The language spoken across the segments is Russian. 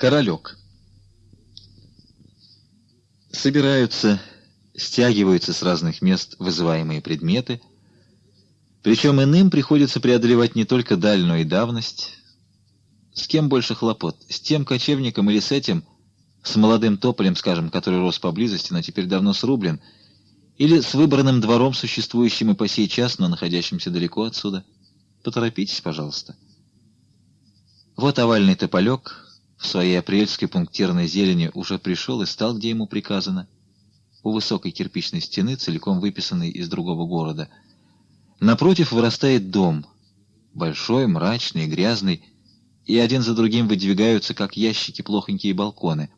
Королек. Собираются, стягиваются с разных мест вызываемые предметы, причем иным приходится преодолевать не только дальнюю давность. С кем больше хлопот? С тем кочевником или с этим, с молодым тополем, скажем, который рос поблизости, но теперь давно срублен, или с выбранным двором, существующим и по сей час, но находящимся далеко отсюда? Поторопитесь, пожалуйста. Вот овальный тополек в своей апрельской пунктирной зелени уже пришел и стал, где ему приказано, у высокой кирпичной стены, целиком выписанной из другого города. Напротив вырастает дом, большой, мрачный, грязный, и один за другим выдвигаются, как ящики, плохонькие балконы.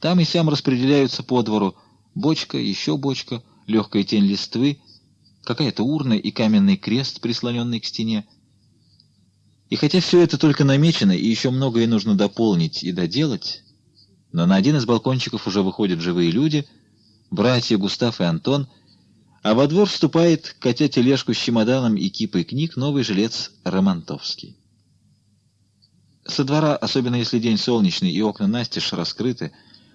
Там и сям распределяются по двору бочка, еще бочка, легкая тень листвы, какая-то урна и каменный крест, прислоненный к стене. И хотя все это только намечено, и еще многое нужно дополнить и доделать, но на один из балкончиков уже выходят живые люди, братья Густав и Антон, а во двор вступает, катя тележку с чемоданом и кипой книг, новый жилец Романтовский. Со двора, особенно если день солнечный и окна настежь раскрыты,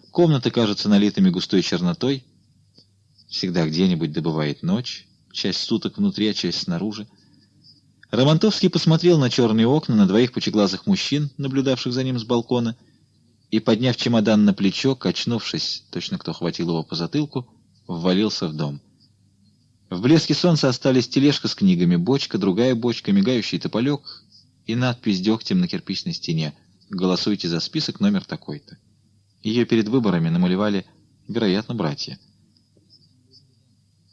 комнаты кажутся налитыми густой чернотой. Всегда где-нибудь добывает ночь, часть суток внутри, а часть снаружи. Романтовский посмотрел на черные окна, на двоих пучеглазых мужчин, наблюдавших за ним с балкона, и, подняв чемодан на плечо, качнувшись, точно кто хватил его по затылку, ввалился в дом. В блеске солнца остались тележка с книгами, бочка, другая бочка, мигающий тополек и надпись дегтем на кирпичной стене «Голосуйте за список номер такой-то». Ее перед выборами намалевали, вероятно, братья.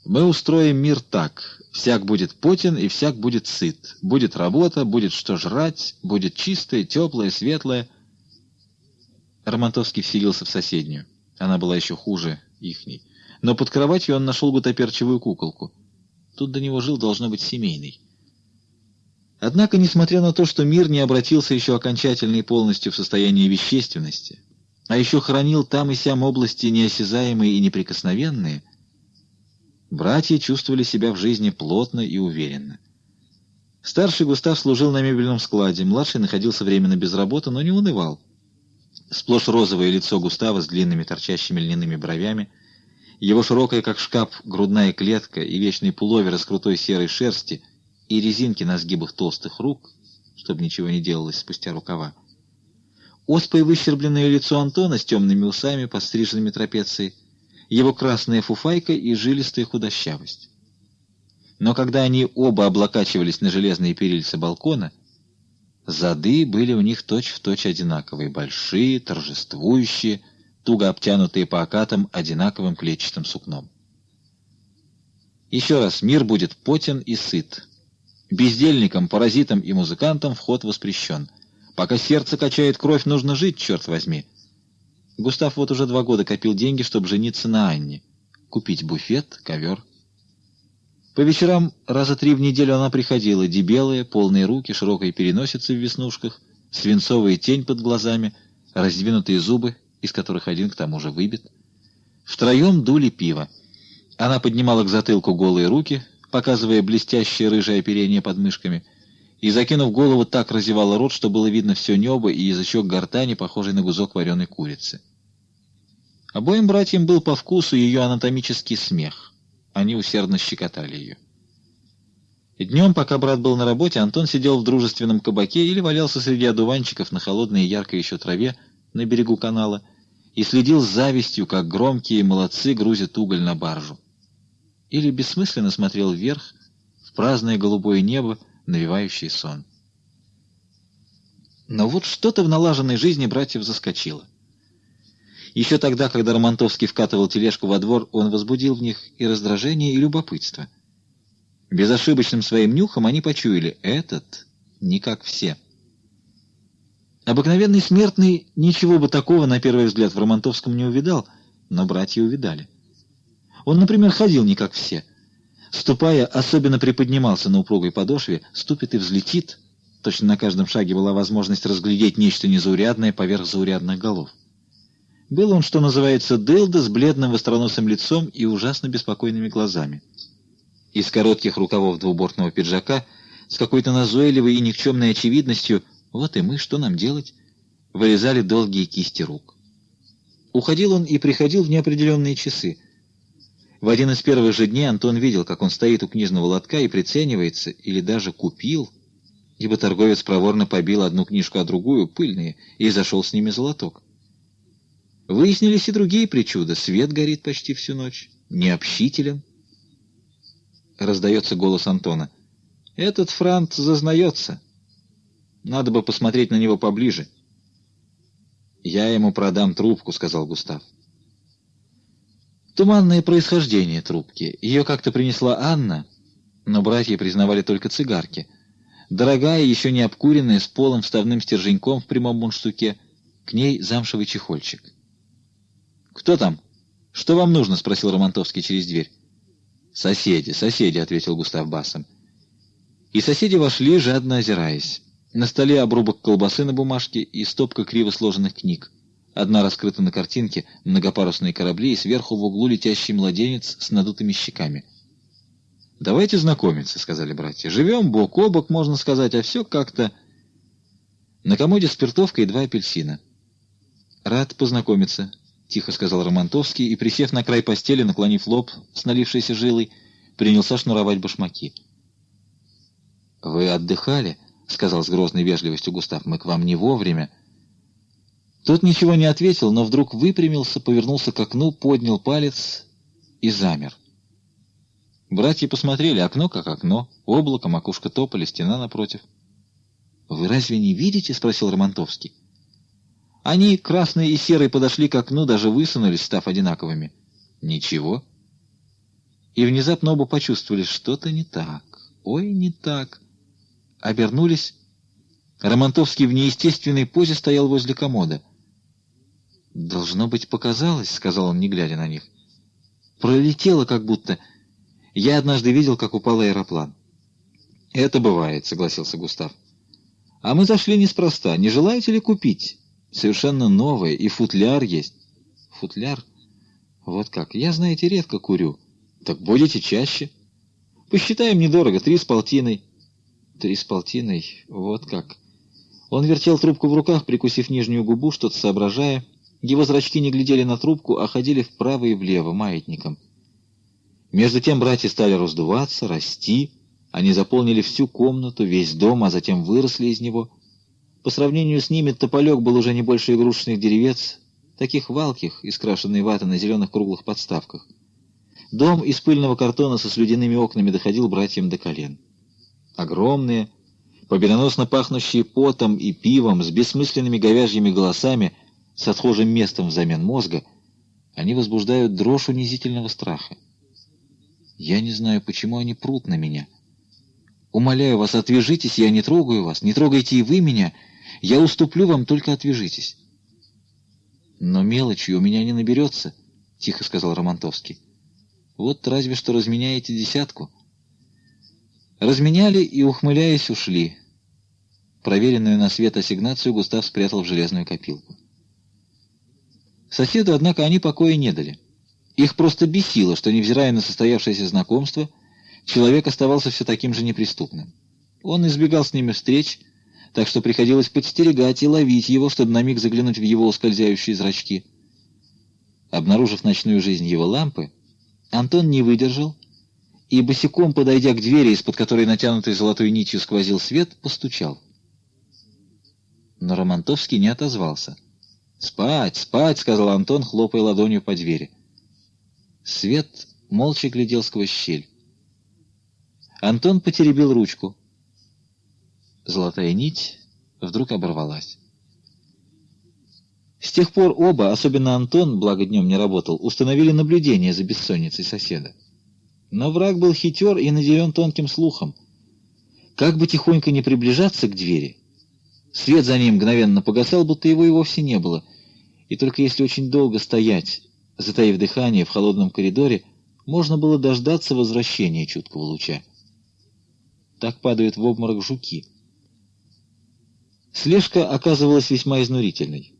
Мы устроим мир так. Всяк будет потен и всяк будет сыт. Будет работа, будет что жрать, будет чистое, теплое, светлое. Романтовский вселился в соседнюю. Она была еще хуже ихней. Но под кроватью он нашел гутоперчивую куколку. Тут до него жил, должно быть, семейный. Однако, несмотря на то, что мир не обратился еще окончательно и полностью в состояние вещественности, а еще хранил там и сям области неосязаемые и неприкосновенные, Братья чувствовали себя в жизни плотно и уверенно. Старший Густав служил на мебельном складе, младший находился временно без работы, но не унывал. Сплошь розовое лицо Густава с длинными торчащими льняными бровями, его широкая, как шкаф, грудная клетка и вечный пуловер из крутой серой шерсти и резинки на сгибах толстых рук, чтобы ничего не делалось спустя рукава. Оспой выщербленное лицо Антона с темными усами, подстриженными трапецией, его красная фуфайка и жилистая худощавость. Но когда они оба облокачивались на железные перильца балкона, зады были у них точь-в-точь точь одинаковые, большие, торжествующие, туго обтянутые по окатам одинаковым клетчатым сукном. Еще раз, мир будет потен и сыт. Бездельникам, паразитам и музыкантам вход воспрещен. Пока сердце качает кровь, нужно жить, черт возьми. Густав вот уже два года копил деньги, чтобы жениться на Анне. Купить буфет, ковер. По вечерам раза три в неделю она приходила, дебелая, полные руки, широкая переносица в веснушках, свинцовая тень под глазами, раздвинутые зубы, из которых один к тому же выбит. Втроем дули пиво. Она поднимала к затылку голые руки, показывая блестящее рыжее оперение под мышками, и, закинув голову, так разевала рот, что было видно все небо и язычок гортани, похожий на гузок вареной курицы. Обоим братьям был по вкусу ее анатомический смех. Они усердно щекотали ее. Днем, пока брат был на работе, Антон сидел в дружественном кабаке или валялся среди одуванчиков на холодной и яркой еще траве на берегу канала и следил с завистью, как громкие молодцы грузят уголь на баржу. Или бессмысленно смотрел вверх, в праздное голубое небо, навевающий сон. Но вот что-то в налаженной жизни братьев заскочило. Еще тогда, когда Романтовский вкатывал тележку во двор, он возбудил в них и раздражение, и любопытство. Безошибочным своим нюхом они почуяли — этот не как все. Обыкновенный смертный ничего бы такого, на первый взгляд, в Романтовском не увидал, но братья увидали. Он, например, ходил не как все — Ступая, особенно приподнимался на упругой подошве, ступит и взлетит. Точно на каждом шаге была возможность разглядеть нечто незаурядное поверх заурядных голов. Был он, что называется, дылда с бледным востроносым лицом и ужасно беспокойными глазами. Из коротких рукавов двубортного пиджака с какой-то назойливой и никчемной очевидностью «Вот и мы, что нам делать?» вырезали долгие кисти рук. Уходил он и приходил в неопределенные часы. В один из первых же дней Антон видел, как он стоит у книжного лотка и приценивается, или даже купил, ибо торговец проворно побил одну книжку, а другую, пыльные, и зашел с ними золоток. Выяснились и другие причуды. Свет горит почти всю ночь. Необщителен. Раздается голос Антона. «Этот франт зазнается. Надо бы посмотреть на него поближе». «Я ему продам трубку», — сказал Густав. Туманное происхождение трубки. Ее как-то принесла Анна, но братья признавали только цигарки. Дорогая, еще не обкуренная, с полым вставным стерженьком в прямом мундштуке. К ней замшевый чехольчик. «Кто там? Что вам нужно?» — спросил Романтовский через дверь. «Соседи, соседи», — ответил Густав басом. И соседи вошли, жадно озираясь. На столе обрубок колбасы на бумажке и стопка криво сложенных книг. Одна раскрыта на картинке, многопарусные корабли, и сверху в углу летящий младенец с надутыми щеками. «Давайте знакомиться», — сказали братья. «Живем бок о бок, можно сказать, а все как-то...» На комоде спиртовка и два апельсина. «Рад познакомиться», — тихо сказал Романтовский, и, присев на край постели, наклонив лоб с налившейся жилой, принялся шнуровать башмаки. «Вы отдыхали?» — сказал с грозной вежливостью Густав. «Мы к вам не вовремя». Тот ничего не ответил, но вдруг выпрямился, повернулся к окну, поднял палец и замер. Братья посмотрели, окно как окно, облако, макушка тополя, стена напротив. «Вы разве не видите?» — спросил Романтовский. Они, красные и серые, подошли к окну, даже высунулись, став одинаковыми. Ничего. И внезапно оба почувствовали, что-то не так. Ой, не так. Обернулись. Романтовский в неестественной позе стоял возле комода. «Должно быть, показалось», — сказал он, не глядя на них. «Пролетело как будто. Я однажды видел, как упал аэроплан». «Это бывает», — согласился Густав. «А мы зашли неспроста. Не желаете ли купить?» Совершенно новое, и футляр есть. Футляр? Вот как. Я, знаете, редко курю. Так будете чаще. Посчитаем недорого, три с полтиной. Три с полтиной? Вот как. Он вертел трубку в руках, прикусив нижнюю губу, что-то соображая. Его зрачки не глядели на трубку, а ходили вправо и влево, маятником. Между тем братья стали раздуваться, расти. Они заполнили всю комнату, весь дом, а затем выросли из него — по сравнению с ними тополек был уже не больше игрушечных деревец, таких валких, искрашенной ваты на зеленых круглых подставках. Дом из пыльного картона со слюдяными окнами доходил братьям до колен. Огромные, победоносно пахнущие потом и пивом, с бессмысленными говяжьими голосами, с отхожим местом взамен мозга, они возбуждают дрожь унизительного страха. Я не знаю, почему они прут на меня. Умоляю вас, отвяжитесь, я не трогаю вас, не трогайте и вы меня — я уступлю вам, только отвяжитесь. Но мелочи у меня не наберется, — тихо сказал Романтовский. Вот разве что разменяете десятку. Разменяли и, ухмыляясь, ушли. Проверенную на свет ассигнацию Густав спрятал в железную копилку. Соседу, однако, они покоя не дали. Их просто бесило, что, невзирая на состоявшееся знакомство, человек оставался все таким же неприступным. Он избегал с ними встреч, так что приходилось подстерегать и ловить его, чтобы на миг заглянуть в его ускользающие зрачки. Обнаружив ночную жизнь его лампы, Антон не выдержал и, босиком подойдя к двери, из-под которой натянутой золотой нитью сквозил свет, постучал. Но Романтовский не отозвался. «Спать, спать!» — сказал Антон, хлопая ладонью по двери. Свет молча глядел сквозь щель. Антон потеребил ручку. Золотая нить вдруг оборвалась. С тех пор оба, особенно Антон, благо днем не работал, установили наблюдение за бессонницей соседа. Но враг был хитер и наделен тонким слухом. Как бы тихонько не приближаться к двери, свет за ним мгновенно погасал, будто его и вовсе не было, и только если очень долго стоять, затаив дыхание в холодном коридоре, можно было дождаться возвращения чуткого луча. Так падают в обморок жуки — Слежка оказывалась весьма изнурительной.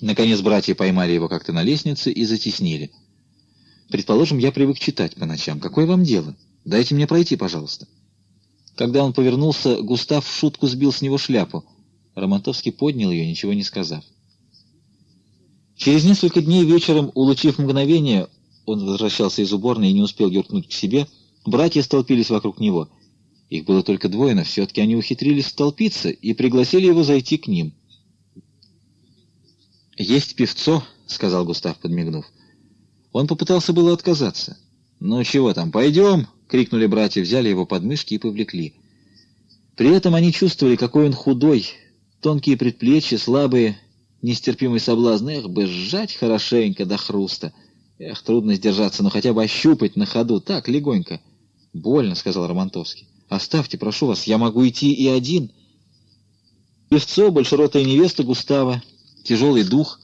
Наконец братья поймали его как-то на лестнице и затеснили. «Предположим, я привык читать по ночам. Какое вам дело? Дайте мне пройти, пожалуйста». Когда он повернулся, Густав в шутку сбил с него шляпу. Романтовский поднял ее, ничего не сказав. Через несколько дней вечером, улучив мгновение, он возвращался из уборной и не успел юркнуть к себе, братья столпились вокруг него. Их было только двое, но все-таки они ухитрились столпиться и пригласили его зайти к ним. «Есть певцо», — сказал Густав, подмигнув. Он попытался было отказаться. «Ну чего там, пойдем!» — крикнули братья, взяли его под мышки и повлекли. При этом они чувствовали, какой он худой, тонкие предплечья, слабые, нестерпимый соблазн. Эх, бы сжать хорошенько до хруста. Эх, трудно сдержаться, но хотя бы ощупать на ходу, так, легонько. «Больно», — сказал Романтовский. «Оставьте, прошу вас, я могу идти и один». Певцо, большеротая невеста Густава, тяжелый дух.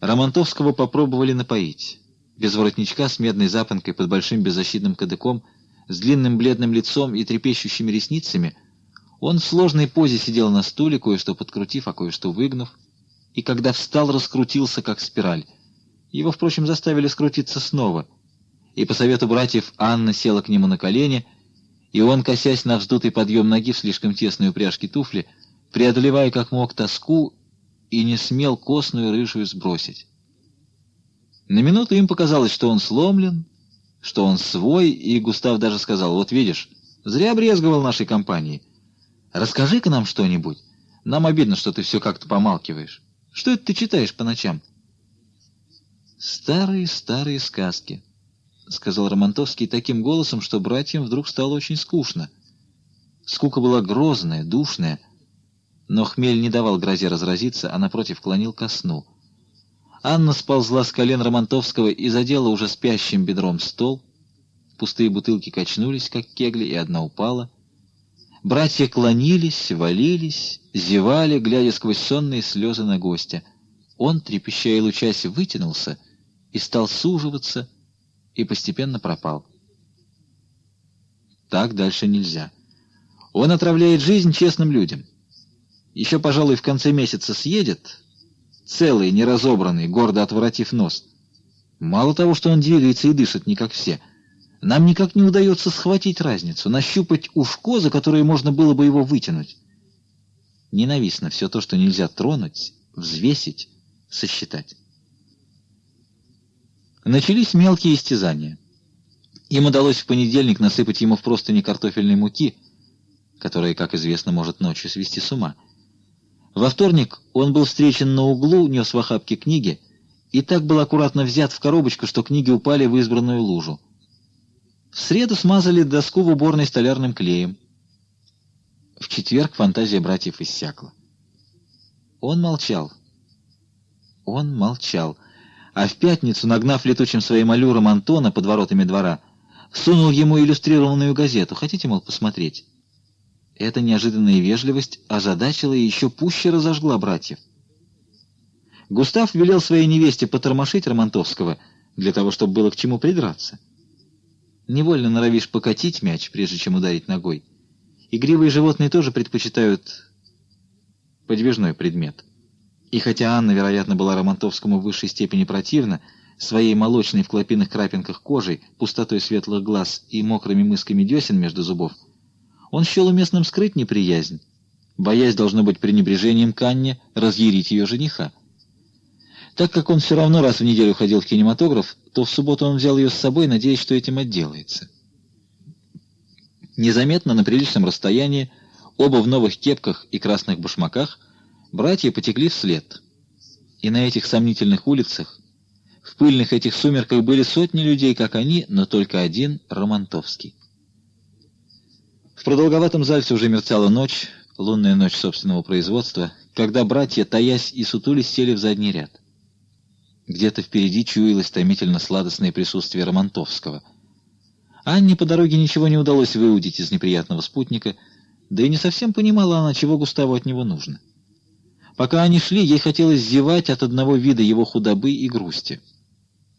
Романтовского попробовали напоить без воротничка, с медной запонкой под большим беззащитным кадыком, с длинным бледным лицом и трепещущими ресницами, он в сложной позе сидел на стуле, кое-что подкрутив, а кое-что выгнув, и когда встал, раскрутился, как спираль. Его, впрочем, заставили скрутиться снова, и по совету братьев Анна села к нему на колени, и он, косясь на вздутый подъем ноги в слишком тесной упряжке туфли, преодолевая как мог тоску, и не смел костную рыжую сбросить. На минуту им показалось, что он сломлен, что он свой, и Густав даже сказал, «Вот видишь, зря брезговал нашей компании. Расскажи-ка нам что-нибудь. Нам обидно, что ты все как-то помалкиваешь. Что это ты читаешь по ночам?» «Старые-старые сказки», — сказал Романтовский таким голосом, что братьям вдруг стало очень скучно. Скука была грозная, душная, но хмель не давал грозе разразиться, а напротив клонил ко сну — Анна сползла с колен Романтовского и задела уже спящим бедром стол. Пустые бутылки качнулись, как кегли, и одна упала. Братья клонились, валились, зевали, глядя сквозь сонные слезы на гостя. Он, трепеща и лучась, вытянулся и стал суживаться, и постепенно пропал. Так дальше нельзя. Он отравляет жизнь честным людям. Еще, пожалуй, в конце месяца съедет, целый, неразобранный, гордо отворотив нос. Мало того, что он двигается и дышит не как все, нам никак не удается схватить разницу, нащупать ушко, за которое можно было бы его вытянуть. Ненавистно все то, что нельзя тронуть, взвесить, сосчитать. Начались мелкие истязания. Им удалось в понедельник насыпать ему в простыни картофельной муки, которая, как известно, может ночью свести с ума. Во вторник он был встречен на углу, нес в охапке книги, и так был аккуратно взят в коробочку, что книги упали в избранную лужу. В среду смазали доску в уборной столярным клеем. В четверг фантазия братьев иссякла. Он молчал. Он молчал. А в пятницу, нагнав летучим своим аллюром Антона под воротами двора, сунул ему иллюстрированную газету. Хотите, мол, посмотреть? Эта неожиданная вежливость озадачила и еще пуще разожгла братьев. Густав велел своей невесте потормошить Романтовского для того, чтобы было к чему придраться. Невольно норовишь покатить мяч, прежде чем ударить ногой. Игривые животные тоже предпочитают подвижной предмет. И хотя Анна, вероятно, была Романтовскому в высшей степени противна, своей молочной в клопиных крапинках кожей, пустотой светлых глаз и мокрыми мысками десен между зубов, он счел уместным скрыть неприязнь, боясь, должно быть, пренебрежением к Анне разъярить ее жениха. Так как он все равно раз в неделю ходил в кинематограф, то в субботу он взял ее с собой, надеясь, что этим отделается. Незаметно, на приличном расстоянии, оба в новых кепках и красных башмаках, братья потекли вслед. И на этих сомнительных улицах, в пыльных этих сумерках были сотни людей, как они, но только один — Романтовский. В продолговатом зальце уже мерцала ночь, лунная ночь собственного производства, когда братья, таясь и сутулись, сели в задний ряд. Где-то впереди чуялось томительно сладостное присутствие Романтовского. Анне по дороге ничего не удалось выудить из неприятного спутника, да и не совсем понимала она, чего Густаву от него нужно. Пока они шли, ей хотелось зевать от одного вида его худобы и грусти.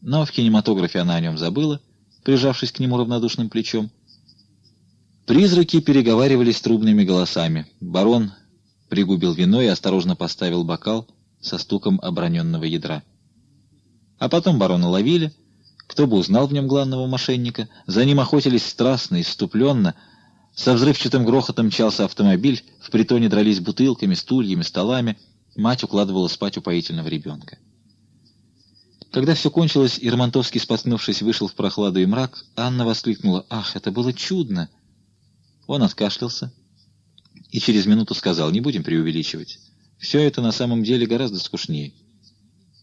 Но в кинематографе она о нем забыла, прижавшись к нему равнодушным плечом. Призраки переговаривались трубными голосами. Барон пригубил вино и осторожно поставил бокал со стуком оброненного ядра. А потом барона ловили. Кто бы узнал в нем главного мошенника? За ним охотились страстно, иступленно, Со взрывчатым грохотом мчался автомобиль, в притоне дрались бутылками, стульями, столами. Мать укладывала спать упоительного ребенка. Когда все кончилось, и Романтовский, споткнувшись, вышел в прохладу и мрак, Анна воскликнула «Ах, это было чудно!» Он откашлялся и через минуту сказал «Не будем преувеличивать. Все это на самом деле гораздо скучнее».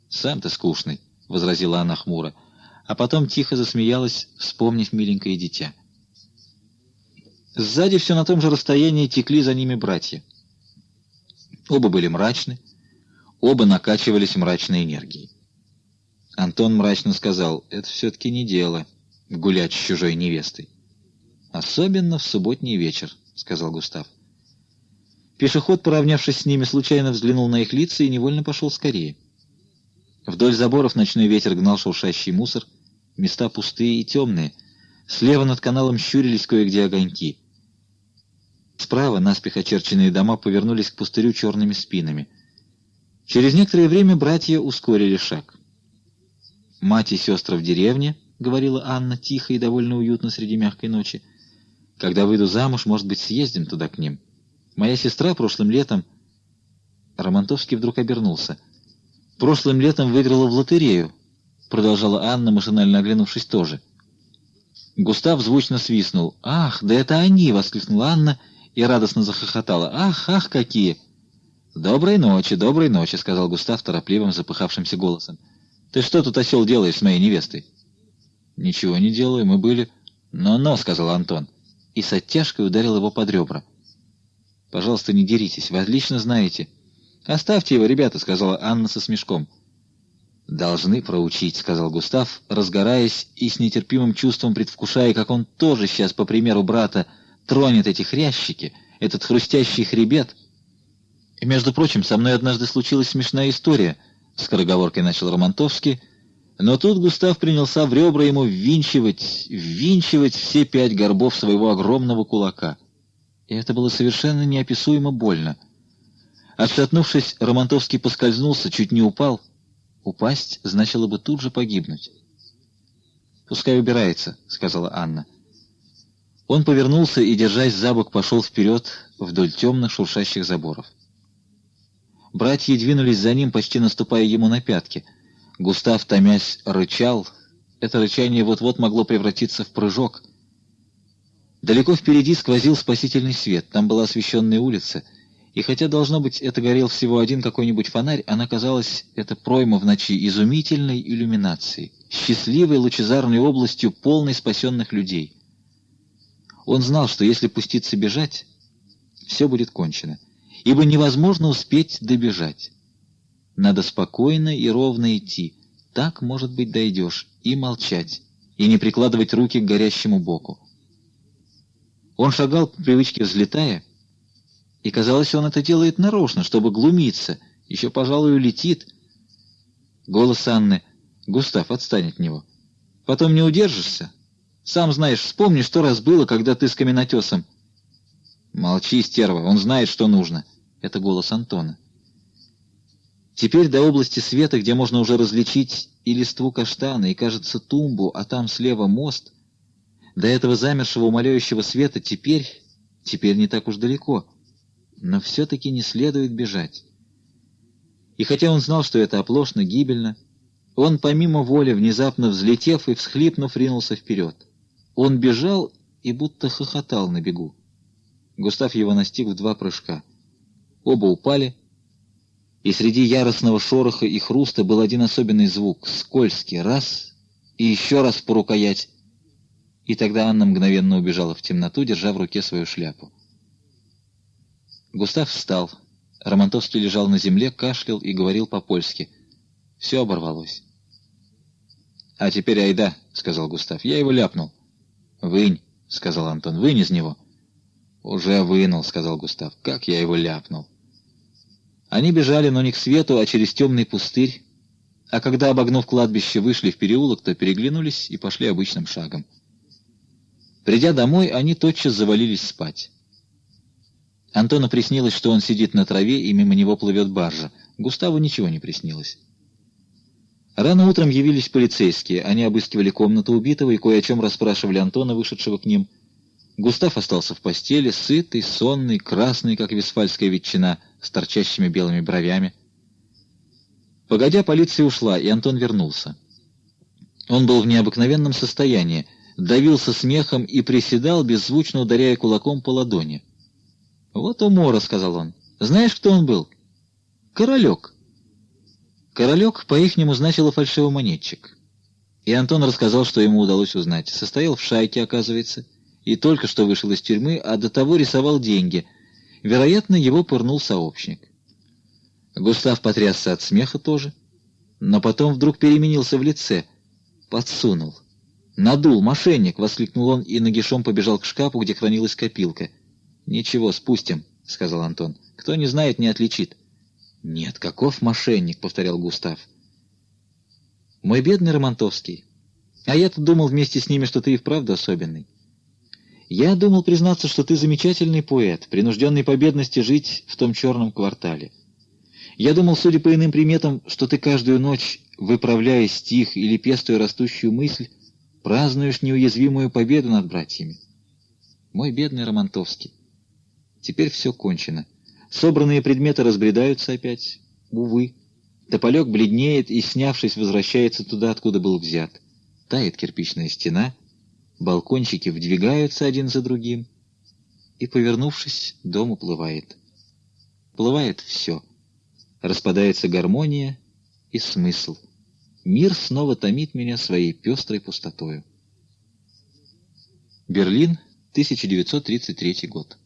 «Сам ты скучный», — возразила она хмуро, а потом тихо засмеялась, вспомнив миленькое дитя. Сзади все на том же расстоянии текли за ними братья. Оба были мрачны, оба накачивались мрачной энергией. Антон мрачно сказал, это все-таки не дело, гулять с чужой невестой. Особенно в субботний вечер, сказал Густав. Пешеход, поравнявшись с ними, случайно взглянул на их лица и невольно пошел скорее. Вдоль заборов ночной ветер гнал шуршащий мусор, места пустые и темные. Слева над каналом щурились кое-где огоньки. Справа наспех очерченные дома повернулись к пустырю черными спинами. Через некоторое время братья ускорили шаг. «Мать и сестры в деревне», — говорила Анна, тихо и довольно уютно среди мягкой ночи. «Когда выйду замуж, может быть, съездим туда к ним. Моя сестра прошлым летом...» Романтовский вдруг обернулся. «Прошлым летом выиграла в лотерею», — продолжала Анна, машинально оглянувшись тоже. Густав звучно свистнул. «Ах, да это они!» — воскликнула Анна и радостно захохотала. «Ах, ах, какие!» «Доброй ночи, доброй ночи», — сказал Густав торопливым, запыхавшимся голосом. «Ты что тут, осел, делаешь с моей невестой?» «Ничего не делаю, мы были...» «Но-но», — сказал Антон, и с оттяжкой ударил его под ребра. «Пожалуйста, не деритесь, вы отлично знаете». «Оставьте его, ребята», — сказала Анна со смешком. «Должны проучить», — сказал Густав, разгораясь и с нетерпимым чувством предвкушая, как он тоже сейчас, по примеру брата, тронет эти хрящики, этот хрустящий хребет. И, между прочим, со мной однажды случилась смешная история, — скороговоркой начал Романтовский, но тут Густав принялся в ребра ему ввинчивать, ввинчивать все пять горбов своего огромного кулака. И это было совершенно неописуемо больно. Отшатнувшись, Романтовский поскользнулся, чуть не упал. Упасть значило бы тут же погибнуть. «Пускай убирается», — сказала Анна. Он повернулся и, держась за бок, пошел вперед вдоль темных шуршащих заборов. Братья двинулись за ним, почти наступая ему на пятки. Густав, томясь, рычал. Это рычание вот-вот могло превратиться в прыжок. Далеко впереди сквозил спасительный свет. Там была освещенная улица. И хотя, должно быть, это горел всего один какой-нибудь фонарь, она казалась, эта пройма в ночи, изумительной иллюминацией, счастливой лучезарной областью, полной спасенных людей. Он знал, что если пуститься бежать, все будет кончено, ибо невозможно успеть добежать. Надо спокойно и ровно идти, так, может быть, дойдешь, и молчать, и не прикладывать руки к горящему боку. Он шагал по привычке взлетая, и казалось, он это делает нарочно, чтобы глумиться, еще, пожалуй, улетит. Голос Анны «Густав, отстань от него. Потом не удержишься, сам знаешь, вспомни, что раз было, когда ты с каменотесом. Молчи, стерва, он знает, что нужно. Это голос Антона. Теперь до области света, где можно уже различить и листву каштана, и, кажется, тумбу, а там слева мост, до этого замершего умоляющего света теперь, теперь не так уж далеко. Но все-таки не следует бежать. И хотя он знал, что это оплошно, гибельно, он, помимо воли, внезапно взлетев и всхлипнув, ринулся вперед. Он бежал и будто хохотал на бегу. Густав его настиг в два прыжка. Оба упали, и среди яростного шороха и хруста был один особенный звук — скользкий, раз и еще раз по рукоять. И тогда Анна мгновенно убежала в темноту, держа в руке свою шляпу. Густав встал. Романтовский лежал на земле, кашлял и говорил по-польски. Все оборвалось. — А теперь айда, — сказал Густав. — Я его ляпнул. «Вынь», — сказал Антон, — «вынь из него». «Уже вынул», — сказал Густав. «Как я его ляпнул». Они бежали, но не к свету, а через темный пустырь, а когда, обогнув кладбище, вышли в переулок, то переглянулись и пошли обычным шагом. Придя домой, они тотчас завалились спать. Антону приснилось, что он сидит на траве, и мимо него плывет баржа. Густаву ничего не приснилось. Рано утром явились полицейские. Они обыскивали комнату убитого и кое о чем расспрашивали Антона, вышедшего к ним. Густав остался в постели, сытый, сонный, красный, как висфальская ветчина, с торчащими белыми бровями. Погодя, полиция ушла, и Антон вернулся. Он был в необыкновенном состоянии, давился смехом и приседал, беззвучно ударяя кулаком по ладони. «Вот умора», — сказал он. «Знаешь, кто он был?» «Королек». Королек по-ихнему значило фальшивомонетчик. И Антон рассказал, что ему удалось узнать. Состоял в шайке, оказывается, и только что вышел из тюрьмы, а до того рисовал деньги. Вероятно, его пырнул сообщник. Густав потрясся от смеха тоже, но потом вдруг переменился в лице. Подсунул. «Надул, мошенник!» — воскликнул он и нагишом побежал к шкафу, где хранилась копилка. «Ничего, спустим», — сказал Антон. «Кто не знает, не отличит». «Нет, каков мошенник?» — повторял Густав. «Мой бедный Романтовский. А я-то думал вместе с ними, что ты и вправду особенный. Я думал признаться, что ты замечательный поэт, принужденный по бедности жить в том черном квартале. Я думал, судя по иным приметам, что ты каждую ночь, выправляя стих или пестуя растущую мысль, празднуешь неуязвимую победу над братьями. Мой бедный Романтовский. Теперь все кончено. Собранные предметы разбредаются опять. Увы. Тополек бледнеет и, снявшись, возвращается туда, откуда был взят. Тает кирпичная стена, балкончики вдвигаются один за другим, и, повернувшись, дом уплывает. Плывает все. Распадается гармония и смысл. Мир снова томит меня своей пестрой пустотою. Берлин, 1933 год.